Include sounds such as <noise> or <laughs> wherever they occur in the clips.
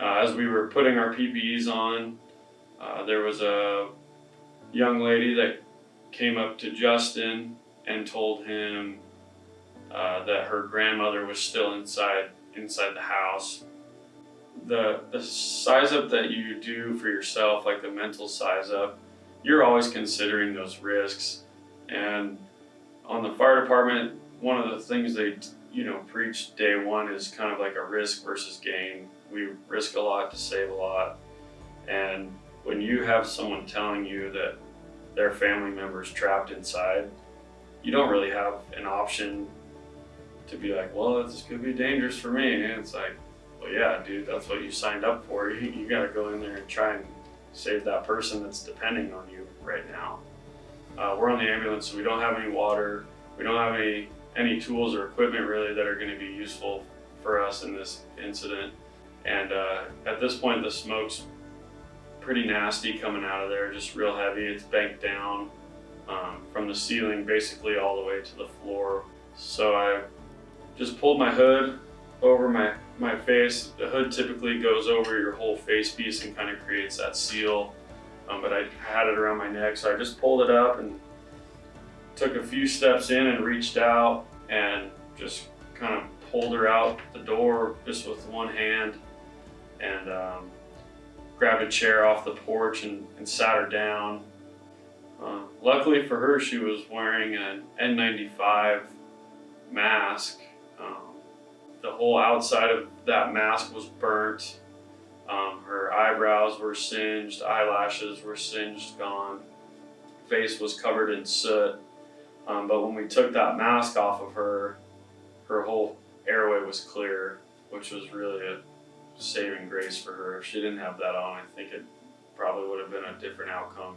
Uh, as we were putting our PPEs on, uh, there was a young lady that came up to Justin and told him uh, that her grandmother was still inside inside the house. The the size up that you do for yourself, like the mental size up, you're always considering those risks. And on the fire department, one of the things they you know preach day one is kind of like a risk versus gain. We risk a lot to save a lot, and when you have someone telling you that their family member is trapped inside, you don't really have an option to be like, well, this could be dangerous for me. And it's like, well, yeah, dude, that's what you signed up for. <laughs> You, you got to go in there and try and save that person that's depending on you right now. Uh, we're on the ambulance, so we don't have any water. We don't have any any tools or equipment really that are going to be useful for us in this incident. And uh, at this point, the smoke's pretty nasty coming out of there, just real heavy. It's banked down um, from the ceiling basically all the way to the floor. So I just pulled my hood over my, my face. The hood typically goes over your whole face piece and kind of creates that seal. Um, but I had it around my neck, so I just pulled it up and took a few steps in and reached out and just kind of pulled her out the door just with one hand and um, grabbed a chair off the porch and, and sat her down. Uh, luckily for her, she was wearing an N95 mask. Um, the whole outside of that mask was burnt. Um, her eyebrows were singed, eyelashes were singed, gone. Face was covered in soot. Um, but when we took that mask off of her, her whole airway was clear, which was really a saving grace for her. If she didn't have that on, I think it probably would have been a different outcome.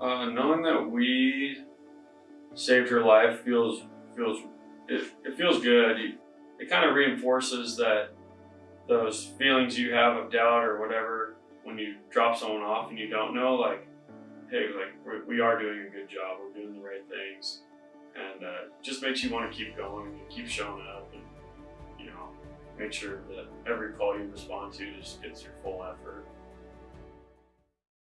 Uh, knowing that we saved her life feels feels it, it feels good. You, it kind of reinforces that those feelings you have of doubt or whatever when you drop someone off and you don't know, like, hey, like we are doing a good job. We're doing the right things, and uh, just makes you want to keep going and keep showing up and you know make sure that every call you respond to just gets your full effort.